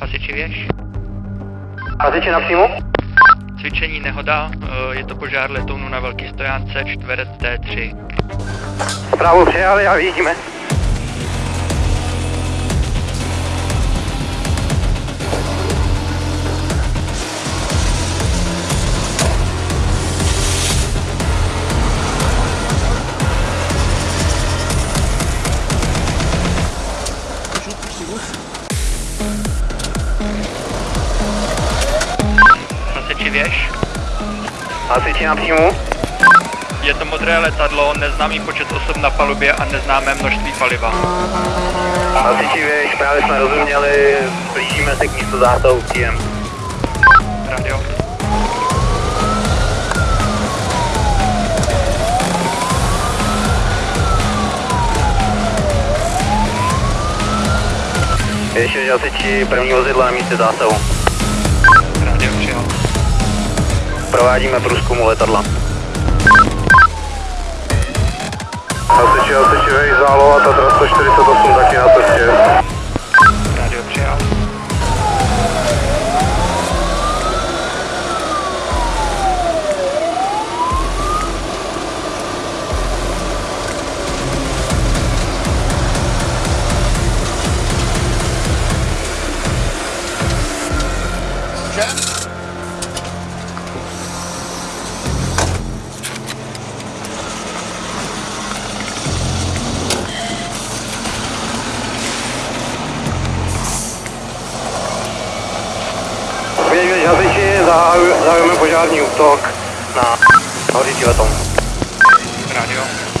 Hasiči věž. Hasiči na příjmu? Cvičení nehoda, eh, je to požár letounu na velký stojánce, čtverec T3. Zprávu přijali a vidíme. Věž. Hasiči na příjmu? Je to modré letadlo, neznámý počet osob na palubě a neznámé množství paliva. Hasiči věž, právě jsme rozuměli, blížíme se k místu zásahu příjem. Radio. Ještě hasiči první vozidla na místě zásahu. Provádíme průzkumu letadla. Hasiči, hasiči, vej, záloha, Tatra 148 taky na cestě. Radio přijal. Věď, zahajujeme požární útok na hořící letoun. Radio.